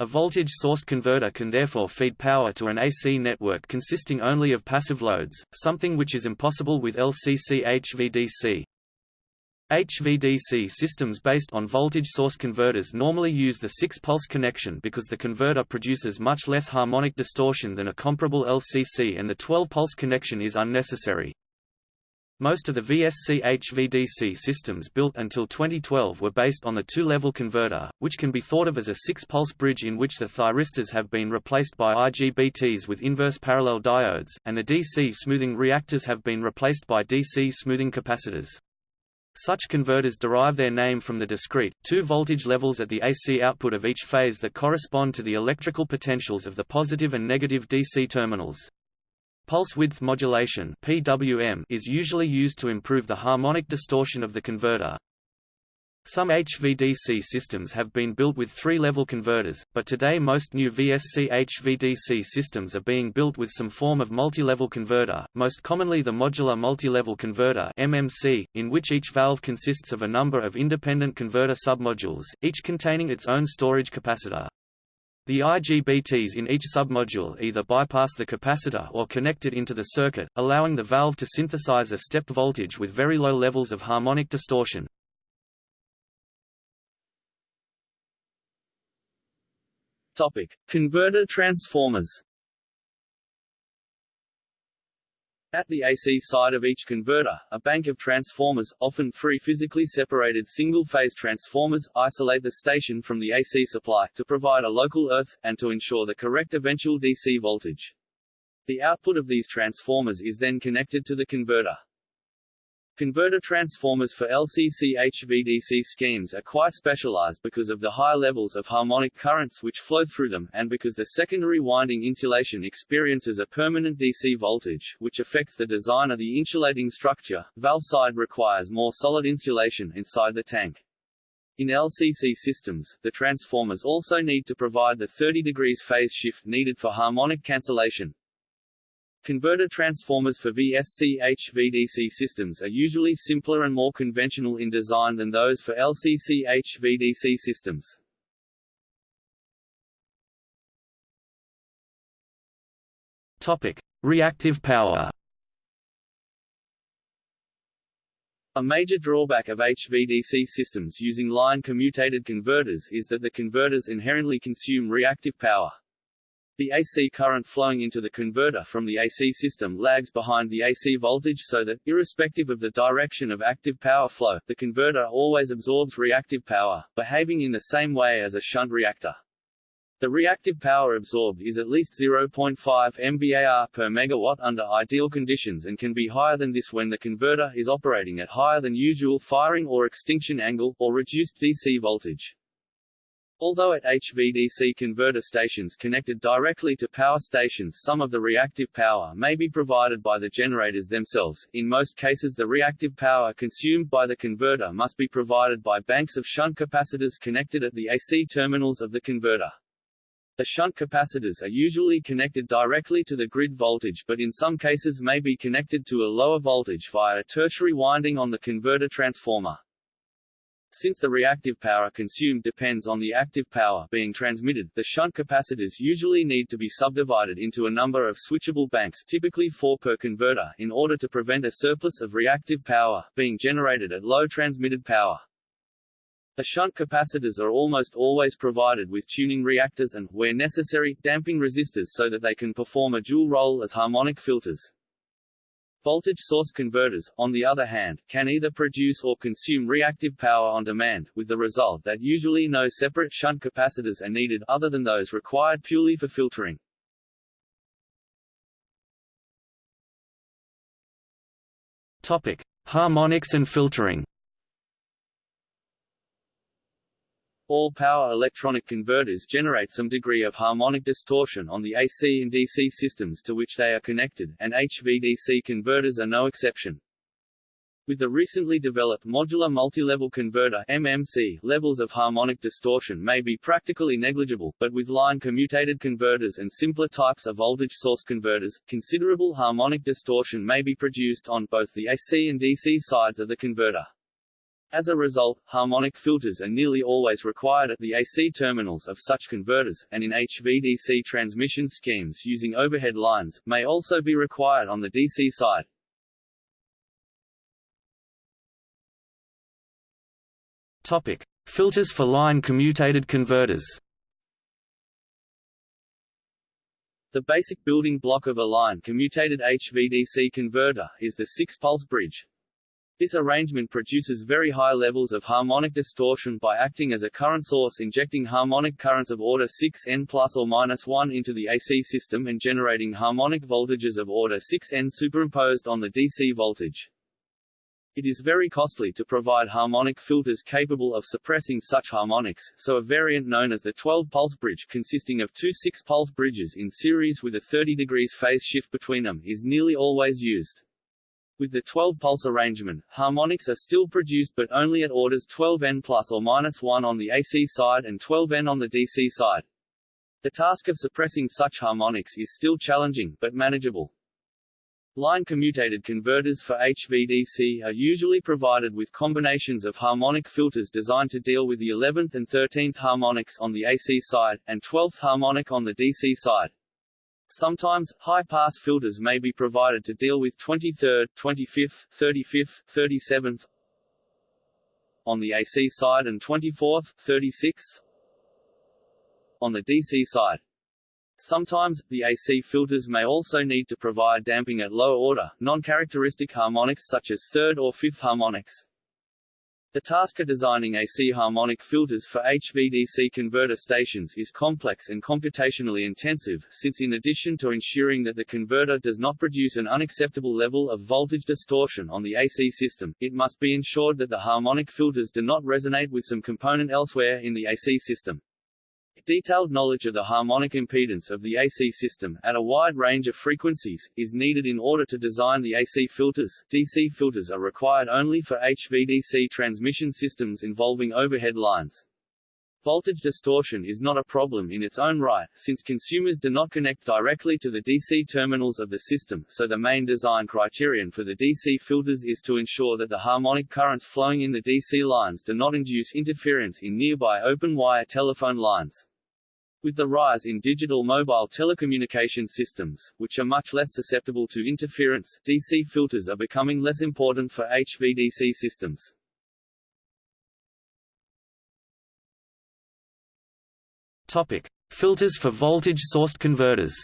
A voltage-sourced converter can therefore feed power to an AC network consisting only of passive loads, something which is impossible with LCC HVDC. HVDC systems based on voltage source converters normally use the 6-pulse connection because the converter produces much less harmonic distortion than a comparable LCC and the 12-pulse connection is unnecessary. Most of the VSC HVDC systems built until 2012 were based on the two-level converter, which can be thought of as a six-pulse bridge in which the thyristors have been replaced by IGBTs with inverse parallel diodes, and the DC smoothing reactors have been replaced by DC smoothing capacitors. Such converters derive their name from the discrete, two voltage levels at the AC output of each phase that correspond to the electrical potentials of the positive and negative DC terminals. Pulse width modulation (PWM) is usually used to improve the harmonic distortion of the converter. Some HVDC systems have been built with three-level converters, but today most new VSC HVDC systems are being built with some form of multi-level converter, most commonly the modular multi-level converter MMC, in which each valve consists of a number of independent converter submodules, each containing its own storage capacitor. The IGBTs in each submodule either bypass the capacitor or connect it into the circuit, allowing the valve to synthesize a stepped voltage with very low levels of harmonic distortion. Topic: Converter transformers. At the AC side of each converter, a bank of transformers, often three physically separated single-phase transformers, isolate the station from the AC supply, to provide a local earth, and to ensure the correct eventual DC voltage. The output of these transformers is then connected to the converter. Converter transformers for LCC HVDC schemes are quite specialized because of the high levels of harmonic currents which flow through them, and because the secondary winding insulation experiences a permanent DC voltage, which affects the design of the insulating structure. Valve side requires more solid insulation inside the tank. In LCC systems, the transformers also need to provide the 30 degrees phase shift needed for harmonic cancellation, Converter transformers for VSC HVDC systems are usually simpler and more conventional in design than those for LCC HVDC systems. Topic: Reactive power. A major drawback of HVDC systems using line commutated converters is that the converters inherently consume reactive power. The AC current flowing into the converter from the AC system lags behind the AC voltage so that, irrespective of the direction of active power flow, the converter always absorbs reactive power, behaving in the same way as a shunt reactor. The reactive power absorbed is at least 0.5 MVAR per megawatt under ideal conditions and can be higher than this when the converter is operating at higher than usual firing or extinction angle, or reduced DC voltage. Although at HVDC converter stations connected directly to power stations some of the reactive power may be provided by the generators themselves, in most cases the reactive power consumed by the converter must be provided by banks of shunt capacitors connected at the AC terminals of the converter. The shunt capacitors are usually connected directly to the grid voltage but in some cases may be connected to a lower voltage via a tertiary winding on the converter transformer. Since the reactive power consumed depends on the active power being transmitted, the shunt capacitors usually need to be subdivided into a number of switchable banks typically four per converter in order to prevent a surplus of reactive power, being generated at low transmitted power. The shunt capacitors are almost always provided with tuning reactors and, where necessary, damping resistors so that they can perform a dual role as harmonic filters. Voltage source converters, on the other hand, can either produce or consume reactive power on demand, with the result that usually no separate shunt capacitors are needed other than those required purely for filtering. Topic: Harmonics and filtering. All power electronic converters generate some degree of harmonic distortion on the AC and DC systems to which they are connected, and HVDC converters are no exception. With the recently developed modular multilevel converter MMC, levels of harmonic distortion may be practically negligible, but with line commutated converters and simpler types of voltage source converters, considerable harmonic distortion may be produced on both the AC and DC sides of the converter. As a result, harmonic filters are nearly always required at the AC terminals of such converters, and in HVDC transmission schemes using overhead lines, may also be required on the DC side. Topic. Filters for line commutated converters The basic building block of a line commutated HVDC converter, is the six-pulse bridge, this arrangement produces very high levels of harmonic distortion by acting as a current source injecting harmonic currents of order 6n plus or minus 1 into the AC system and generating harmonic voltages of order 6n superimposed on the DC voltage. It is very costly to provide harmonic filters capable of suppressing such harmonics, so a variant known as the 12-pulse bridge consisting of two 6-pulse bridges in series with a 30 degrees phase shift between them is nearly always used. With the 12-pulse arrangement, harmonics are still produced but only at orders 12N plus or minus 1 on the AC side and 12N on the DC side. The task of suppressing such harmonics is still challenging, but manageable. Line commutated converters for HVDC are usually provided with combinations of harmonic filters designed to deal with the 11th and 13th harmonics on the AC side, and 12th harmonic on the DC side. Sometimes, high-pass filters may be provided to deal with 23rd, 25th, 35th, 37th on the AC side and 24th, 36th on the DC side. Sometimes, the AC filters may also need to provide damping at low order, non-characteristic harmonics such as third or fifth harmonics. The task of designing AC harmonic filters for HVDC converter stations is complex and computationally intensive, since in addition to ensuring that the converter does not produce an unacceptable level of voltage distortion on the AC system, it must be ensured that the harmonic filters do not resonate with some component elsewhere in the AC system. Detailed knowledge of the harmonic impedance of the AC system, at a wide range of frequencies, is needed in order to design the AC filters. DC filters are required only for HVDC transmission systems involving overhead lines. Voltage distortion is not a problem in its own right, since consumers do not connect directly to the DC terminals of the system, so the main design criterion for the DC filters is to ensure that the harmonic currents flowing in the DC lines do not induce interference in nearby open-wire telephone lines. With the rise in digital mobile telecommunication systems, which are much less susceptible to interference, DC filters are becoming less important for HVDC systems. Topic: Filters for voltage-sourced converters.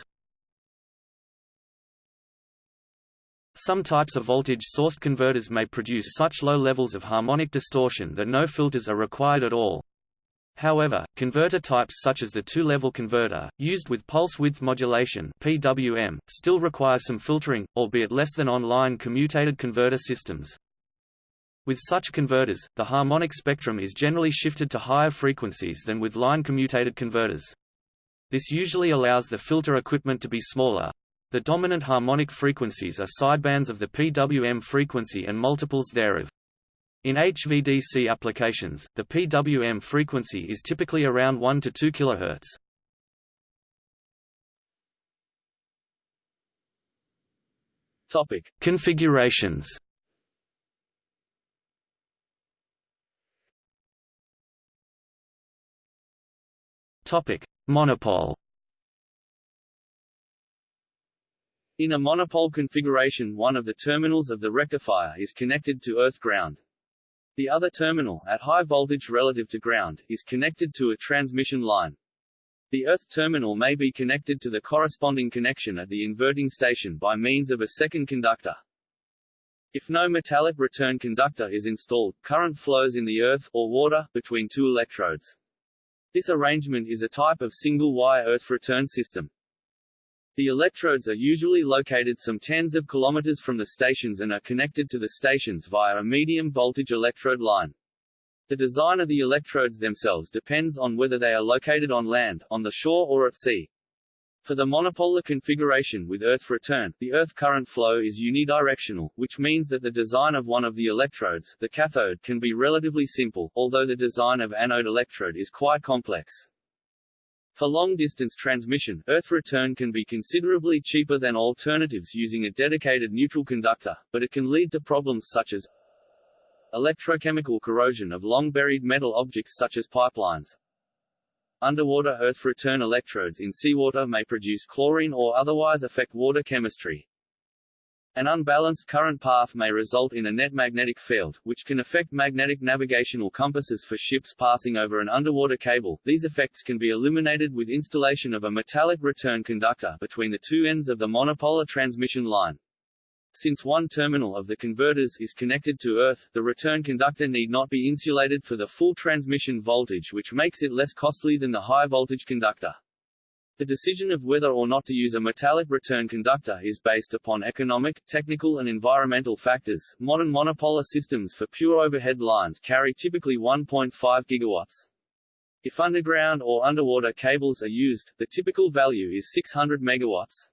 Some types of voltage-sourced converters may produce such low levels of harmonic distortion that no filters are required at all. However, converter types such as the two-level converter, used with pulse width modulation (PWM), still require some filtering, albeit less than on-line commutated converter systems. With such converters, the harmonic spectrum is generally shifted to higher frequencies than with line commutated converters. This usually allows the filter equipment to be smaller. The dominant harmonic frequencies are sidebands of the PWM frequency and multiples thereof. In HVDC applications, the PWM frequency is typically around 1 to 2 kHz. Topic: Configurations. Topic: Monopole. In a monopole configuration one of the terminals of the rectifier is connected to earth ground. The other terminal, at high voltage relative to ground, is connected to a transmission line. The earth terminal may be connected to the corresponding connection at the inverting station by means of a second conductor. If no metallic return conductor is installed, current flows in the earth, or water, between two electrodes. This arrangement is a type of single-wire earth return system. The electrodes are usually located some tens of kilometers from the stations and are connected to the stations via a medium voltage electrode line. The design of the electrodes themselves depends on whether they are located on land, on the shore or at sea. For the monopolar configuration with earth return, the earth current flow is unidirectional, which means that the design of one of the electrodes, the cathode, can be relatively simple, although the design of anode electrode is quite complex. For long-distance transmission, earth return can be considerably cheaper than alternatives using a dedicated neutral conductor, but it can lead to problems such as electrochemical corrosion of long-buried metal objects such as pipelines. Underwater earth return electrodes in seawater may produce chlorine or otherwise affect water chemistry. An unbalanced current path may result in a net magnetic field, which can affect magnetic navigational compasses for ships passing over an underwater cable. These effects can be eliminated with installation of a metallic return conductor between the two ends of the monopolar transmission line. Since one terminal of the converters is connected to Earth, the return conductor need not be insulated for the full transmission voltage which makes it less costly than the high-voltage conductor. The decision of whether or not to use a metallic return conductor is based upon economic, technical and environmental factors. Modern monopolar systems for pure overhead lines carry typically 1.5 gigawatts. If underground or underwater cables are used, the typical value is 600 megawatts.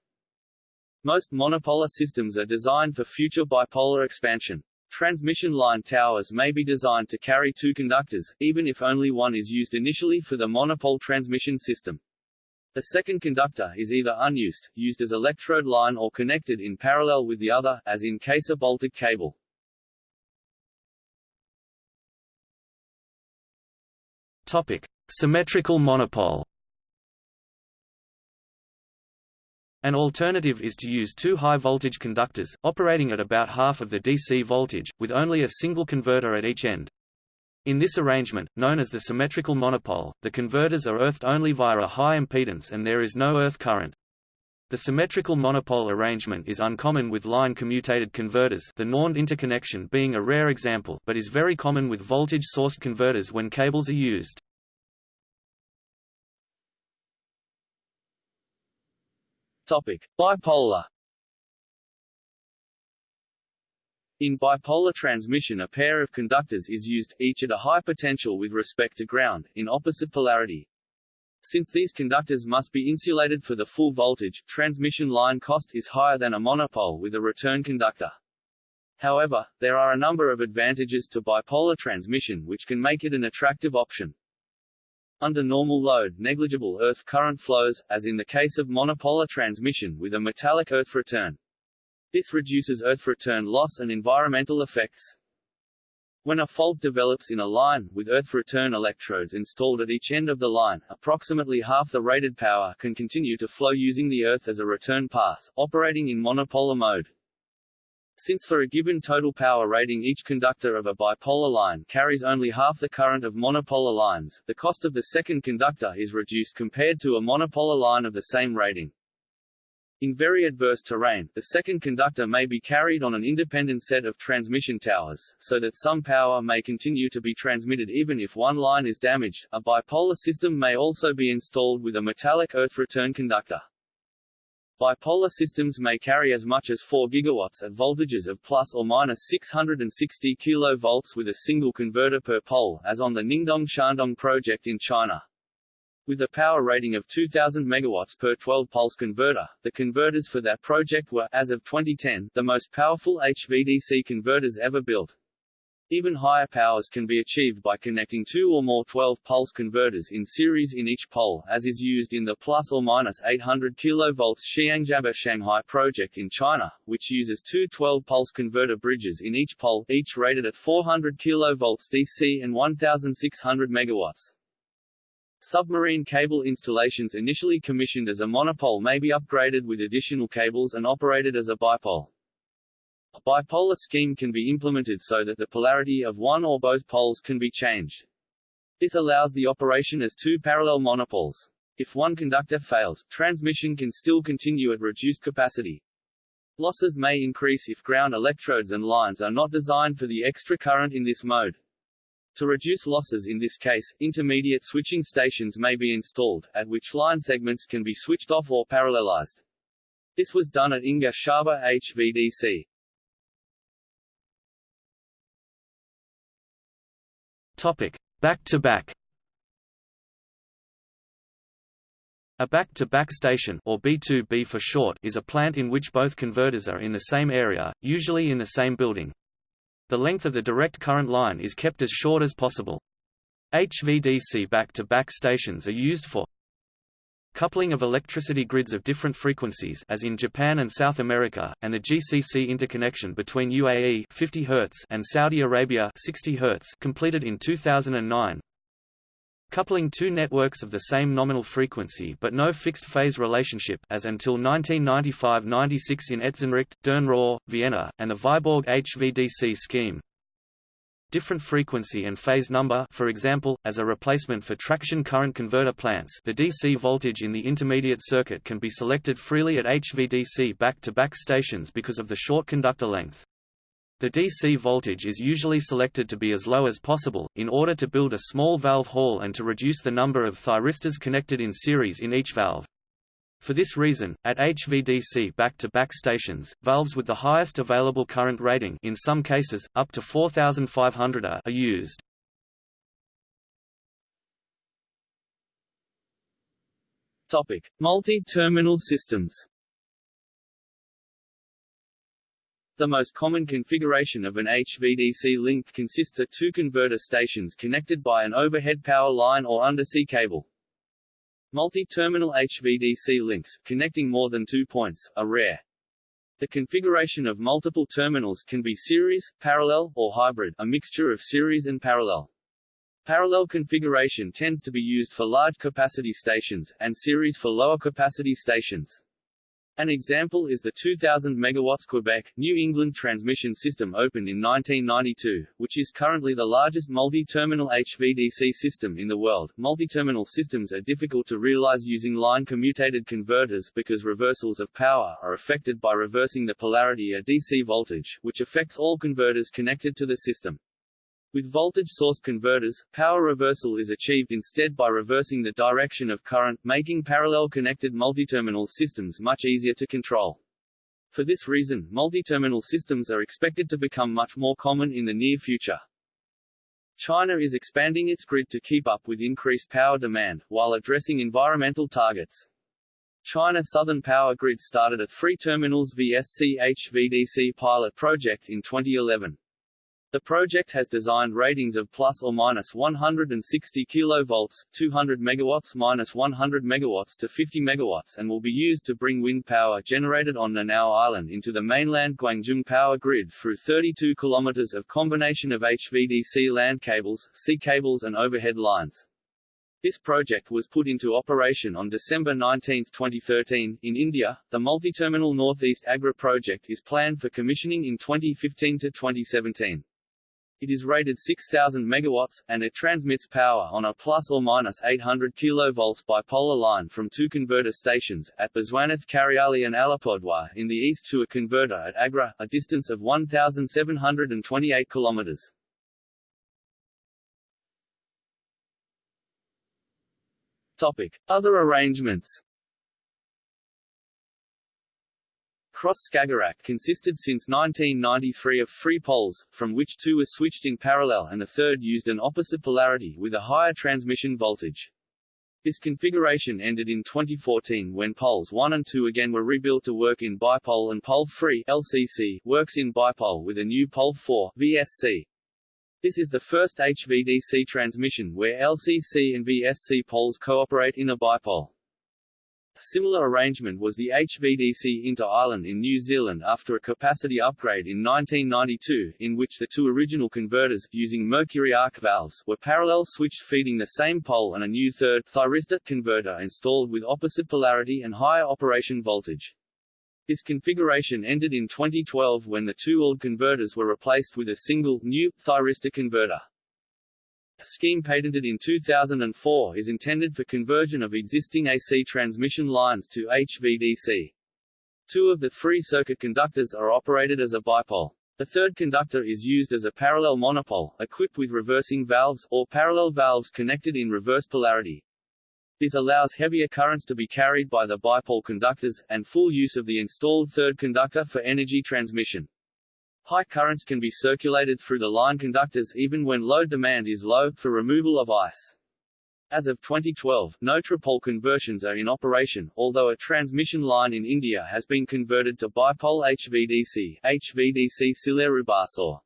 Most monopolar systems are designed for future bipolar expansion. Transmission line towers may be designed to carry two conductors, even if only one is used initially for the monopole transmission system. The second conductor is either unused, used as electrode line or connected in parallel with the other, as in case of Baltic Cable. Topic: Symmetrical monopole. An alternative is to use two high-voltage conductors, operating at about half of the DC voltage, with only a single converter at each end. In this arrangement, known as the symmetrical monopole, the converters are earthed only via a high impedance and there is no earth current. The symmetrical monopole arrangement is uncommon with line-commutated converters the NorNed interconnection being a rare example but is very common with voltage-sourced converters when cables are used. Topic: Bipolar. In bipolar transmission a pair of conductors is used, each at a high potential with respect to ground, in opposite polarity. Since these conductors must be insulated for the full voltage, transmission line cost is higher than a monopole with a return conductor. However, there are a number of advantages to bipolar transmission which can make it an attractive option. Under normal load negligible earth current flows, as in the case of monopolar transmission with a metallic earth return. This reduces earth return loss and environmental effects. When a fault develops in a line, with earth return electrodes installed at each end of the line, approximately half the rated power can continue to flow using the earth as a return path, operating in monopolar mode. Since for a given total power rating each conductor of a bipolar line carries only half the current of monopolar lines, the cost of the second conductor is reduced compared to a monopolar line of the same rating. In very adverse terrain, the second conductor may be carried on an independent set of transmission towers, so that some power may continue to be transmitted even if one line is damaged. A bipolar system may also be installed with a metallic earth return conductor. Bipolar systems may carry as much as 4 gigawatts at voltages of plus or minus 660 kV with a single converter per pole, as on the Ningdong Shandong project in China. With a power rating of 2000 megawatts per 12-pulse converter, the converters for that project were, as of 2010, the most powerful HVDC converters ever built. Even higher powers can be achieved by connecting two or more 12-pulse converters in series in each pole, as is used in the plus or minus 800 kV Xiangjia Shanghai project in China, which uses two 12-pulse converter bridges in each pole, each rated at 400 kV DC and 1,600 MW. Submarine cable installations initially commissioned as a monopole may be upgraded with additional cables and operated as a bipole. A bipolar scheme can be implemented so that the polarity of one or both poles can be changed. This allows the operation as two parallel monopoles. If one conductor fails, transmission can still continue at reduced capacity. Losses may increase if ground electrodes and lines are not designed for the extra current in this mode. To reduce losses in this case, intermediate switching stations may be installed, at which line segments can be switched off or parallelized. This was done at Inga Shaba HVDC. Topic: Back-to-back. A back-to-back -back station or B2B for short is a plant in which both converters are in the same area, usually in the same building. The length of the direct current line is kept as short as possible. HVDC back-to-back -back stations are used for coupling of electricity grids of different frequencies as in Japan and South America, and the GCC interconnection between UAE 50 Hz and Saudi Arabia 60 Hz completed in 2009. Coupling two networks of the same nominal frequency but no fixed phase relationship as until 1995–96 in Etzenricht, Dürnrohr, Vienna, and the Viborg HVDC scheme different frequency and phase number for example, as a replacement for traction current converter plants the DC voltage in the intermediate circuit can be selected freely at HVDC back-to-back -back stations because of the short conductor length. The DC voltage is usually selected to be as low as possible, in order to build a small valve hall and to reduce the number of thyristors connected in series in each valve. For this reason, at HVDC back-to-back -back stations, valves with the highest available current rating in some cases, up to 4500 are used. Multi-terminal systems The most common configuration of an HVDC link consists of two converter stations connected by an overhead power line or undersea cable. Multi-terminal HVDC links, connecting more than two points, are rare. The configuration of multiple terminals can be series, parallel, or hybrid, a mixture of series and parallel. Parallel configuration tends to be used for large capacity stations, and series for lower capacity stations. An example is the 2000 MW Quebec, New England transmission system opened in 1992, which is currently the largest multi-terminal HVDC system in the world. Multi-terminal systems are difficult to realize using line commutated converters because reversals of power are affected by reversing the polarity of DC voltage, which affects all converters connected to the system. With voltage source converters, power reversal is achieved instead by reversing the direction of current, making parallel connected multi-terminal systems much easier to control. For this reason, multi-terminal systems are expected to become much more common in the near future. China is expanding its grid to keep up with increased power demand, while addressing environmental targets. China Southern Power Grid started a three terminals VSC HVDC pilot project in 2011. The project has designed ratings of plus or minus 160 kV, 200 MW minus 100 MW to 50 MW and will be used to bring wind power generated on Nanao Island into the mainland Guangzhou power grid through 32 km of combination of HVDC land cables, sea cables and overhead lines. This project was put into operation on December 19, 2013. In India, the multi-terminal Northeast Agra project is planned for commissioning in 2015 to 2017. It is rated 6000 megawatts, and it transmits power on a plus or minus 800 kV bipolar line from two converter stations, at Biswanath Chariali and Alipurduar in the east to a converter at Agra, a distance of 1,728 km. Topic. Other arrangements Cross-Skagerrak consisted since 1993 of three poles, from which two were switched in parallel and the third used an opposite polarity with a higher transmission voltage. This configuration ended in 2014 when poles 1 and 2 again were rebuilt to work in bipole and pole 3 LCC works in bipole with a new pole 4 VSC. This is the first HVDC transmission where LCC and VSC poles cooperate in a bipole. A similar arrangement was the HVDC Inter-Island in New Zealand after a capacity upgrade in 1992, in which the two original converters, using mercury arc valves, were parallel switched feeding the same pole and a new third thyristor converter installed with opposite polarity and higher operation voltage. This configuration ended in 2012 when the two old converters were replaced with a single, new, thyristor converter. A scheme patented in 2004 is intended for conversion of existing AC transmission lines to HVDC. Two of the three circuit conductors are operated as a bipole. The third conductor is used as a parallel monopole, equipped with reversing valves, or parallel valves connected in reverse polarity. This allows heavier currents to be carried by the bipole conductors, and full use of the installed third conductor for energy transmission. High currents can be circulated through the line conductors even when load demand is low, for removal of ice. As of 2012, no tripole conversions are in operation, although a transmission line in India has been converted to bipole HVDC, HVDC Sileru-Barsoor.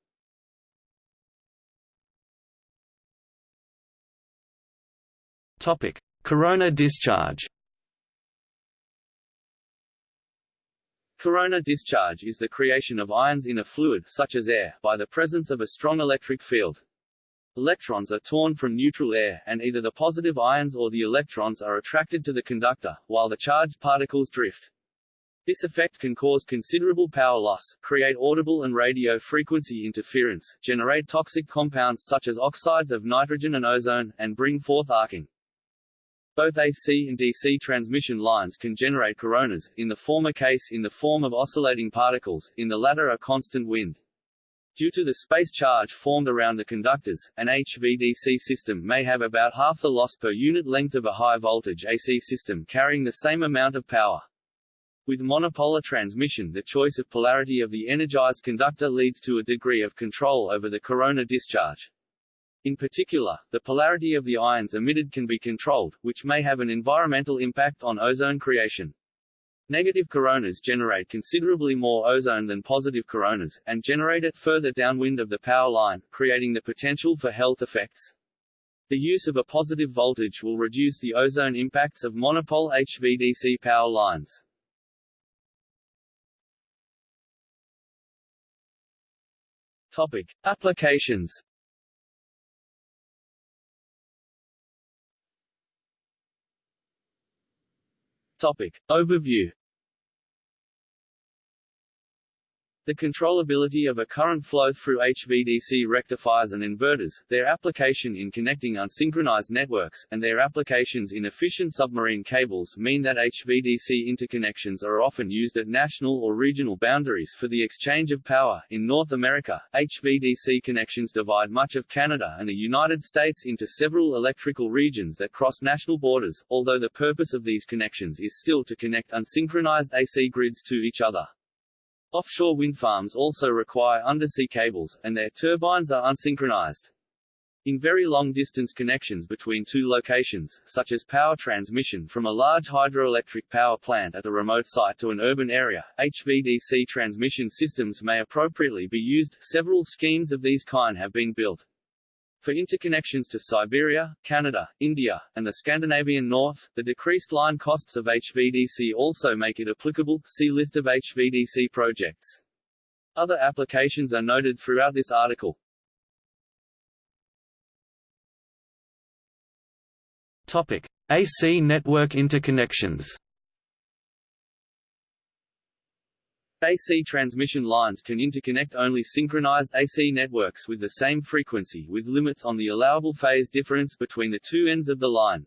Topic: Corona discharge. Corona discharge is the creation of ions in a fluid such as air, by the presence of a strong electric field. Electrons are torn from neutral air, and either the positive ions or the electrons are attracted to the conductor, while the charged particles drift. This effect can cause considerable power loss, create audible and radio frequency interference, generate toxic compounds such as oxides of nitrogen and ozone, and bring forth arcing. Both AC and DC transmission lines can generate coronas, in the former case in the form of oscillating particles, in the latter a constant wind. Due to the space charge formed around the conductors, an HVDC system may have about half the loss per unit length of a high-voltage AC system carrying the same amount of power. With monopolar transmission the choice of polarity of the energized conductor leads to a degree of control over the corona discharge. In particular, the polarity of the ions emitted can be controlled, which may have an environmental impact on ozone creation. Negative coronas generate considerably more ozone than positive coronas, and generate it further downwind of the power line, creating the potential for health effects. The use of a positive voltage will reduce the ozone impacts of monopole HVDC power lines. Topic. Applications Topic. Overview The controllability of a current flow through HVDC rectifiers and inverters, their application in connecting unsynchronized networks, and their applications in efficient submarine cables mean that HVDC interconnections are often used at national or regional boundaries for the exchange of power. In North America, HVDC connections divide much of Canada and the United States into several electrical regions that cross national borders, although the purpose of these connections is still to connect unsynchronized AC grids to each other. Offshore wind farms also require undersea cables, and their turbines are unsynchronized. In very long-distance connections between two locations, such as power transmission from a large hydroelectric power plant at a remote site to an urban area, HVDC transmission systems may appropriately be used. Several schemes of these kind have been built. For interconnections to Siberia, Canada, India, and the Scandinavian North, the decreased line costs of HVDC also make it applicable. See list of HVDC projects. Other applications are noted throughout this article. Topic: AC network interconnections. AC transmission lines can interconnect only synchronized AC networks with the same frequency with limits on the allowable phase difference between the two ends of the line.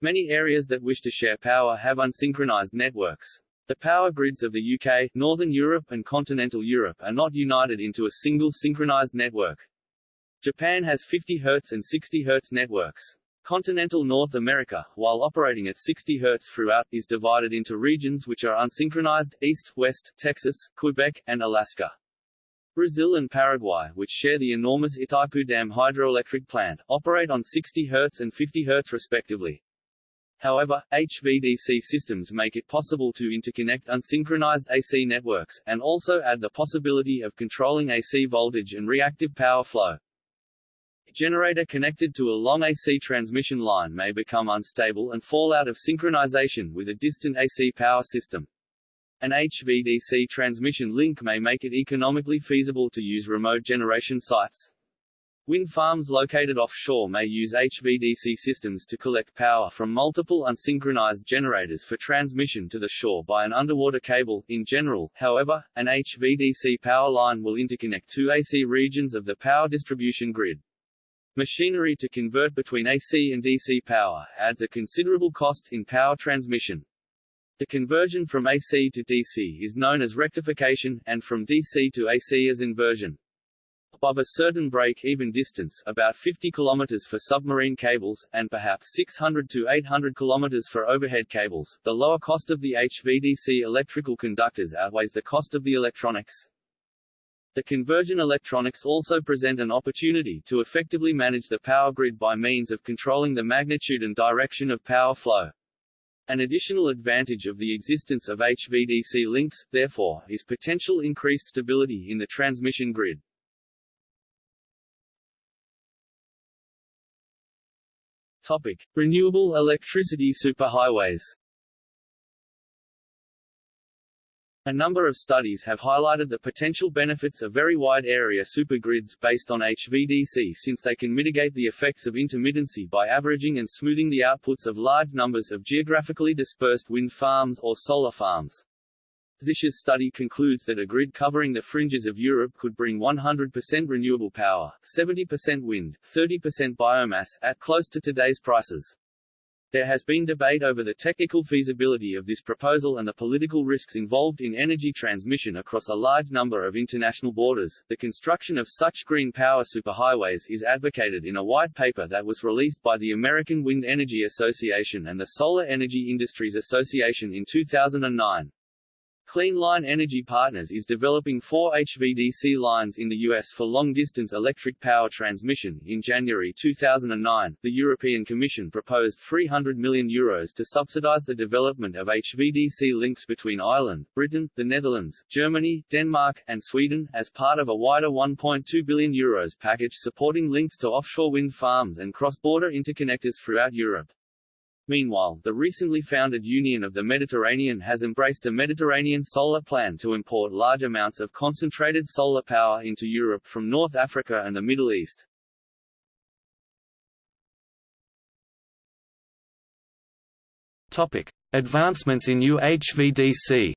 Many areas that wish to share power have unsynchronized networks. The power grids of the UK, Northern Europe and continental Europe are not united into a single synchronized network. Japan has 50 Hz and 60 Hz networks. Continental North America, while operating at 60 Hz throughout, is divided into regions which are unsynchronized, East, West, Texas, Quebec, and Alaska. Brazil and Paraguay, which share the enormous Itaipu Dam hydroelectric plant, operate on 60 Hz and 50 Hz respectively. However, HVDC systems make it possible to interconnect unsynchronized AC networks, and also add the possibility of controlling AC voltage and reactive power flow generator connected to a long AC transmission line may become unstable and fall out of synchronization with a distant AC power system. An HVDC transmission link may make it economically feasible to use remote generation sites. Wind farms located offshore may use HVDC systems to collect power from multiple unsynchronized generators for transmission to the shore by an underwater cable. In general, however, an HVDC power line will interconnect two AC regions of the power distribution grid. Machinery to convert between AC and DC power adds a considerable cost in power transmission. The conversion from AC to DC is known as rectification, and from DC to AC as inversion. Above a certain break-even distance about 50 km for submarine cables, and perhaps 600 to 800 km for overhead cables, the lower cost of the HVDC electrical conductors outweighs the cost of the electronics. The conversion electronics also present an opportunity to effectively manage the power grid by means of controlling the magnitude and direction of power flow. An additional advantage of the existence of HVDC links, therefore, is potential increased stability in the transmission grid. Topic: Renewable electricity superhighways. A number of studies have highlighted the potential benefits of very wide area supergrids based on HVDC since they can mitigate the effects of intermittency by averaging and smoothing the outputs of large numbers of geographically dispersed wind farms or solar farms. Czisch's study concludes that a grid covering the fringes of Europe could bring 100% renewable power, 70% wind, 30% biomass, at close to today's prices. There has been debate over the technical feasibility of this proposal and the political risks involved in energy transmission across a large number of international borders. The construction of such green power superhighways is advocated in a white paper that was released by the American Wind Energy Association and the Solar Energy Industries Association in 2009. Clean Line Energy Partners is developing four HVDC lines in the U.S. for long-distance electric power transmission. In January 2009, the European Commission proposed €300 million Euros to subsidize the development of HVDC links between Ireland, Britain, the Netherlands, Germany, Denmark, and Sweden, as part of a wider €1.2 billion Euros package supporting links to offshore wind farms and cross-border interconnectors throughout Europe. Meanwhile, the recently founded Union of the Mediterranean has embraced a Mediterranean solar plan to import large amounts of concentrated solar power into Europe from North Africa and the Middle East. Topic: Advancements in UHVDC.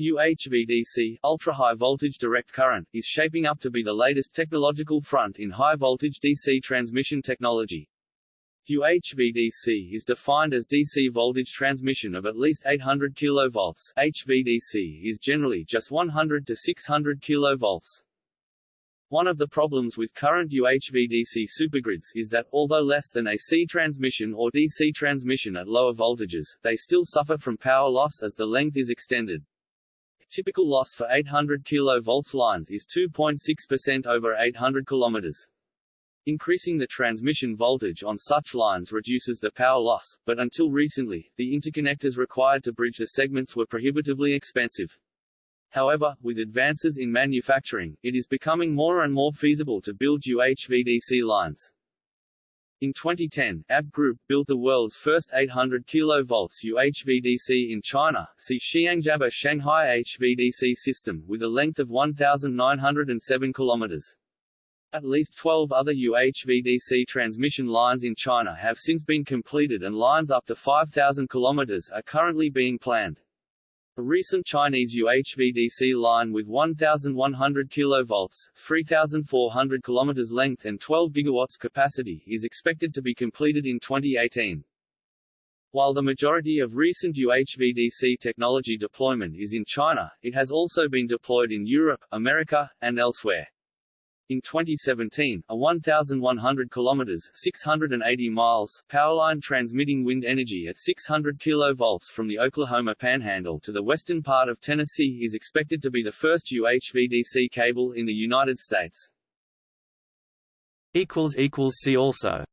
UHVDC ultra-high voltage direct current, is shaping up to be the latest technological front in high-voltage DC transmission technology. UHVDC is defined as DC voltage transmission of at least 800 kV. HVDC is generally just 100 to 600 kV. One of the problems with current UHVDC supergrids is that, although less than AC transmission or DC transmission at lower voltages, they still suffer from power loss as the length is extended. Typical loss for 800 kV lines is 2.6% over 800 km. Increasing the transmission voltage on such lines reduces the power loss, but until recently, the interconnectors required to bridge the segments were prohibitively expensive. However, with advances in manufacturing, it is becoming more and more feasible to build UHVDC lines. In 2010, ABB Group built the world's first 800 kV UHVDC in China, see Xiangjiaba Shanghai HVDC system, with a length of 1,907 km. At least 12 other UHVDC transmission lines in China have since been completed and lines up to 5,000 km are currently being planned. A recent Chinese UHVDC line with 1,100 kV, 3,400 km length and 12 GW capacity is expected to be completed in 2018. While the majority of recent UHVDC technology deployment is in China, it has also been deployed in Europe, America, and elsewhere. In 2017, a 1,100 kilometers (680 miles) powerline transmitting wind energy at 600 kV from the Oklahoma Panhandle to the western part of Tennessee is expected to be the first UHVDC cable in the United States. See also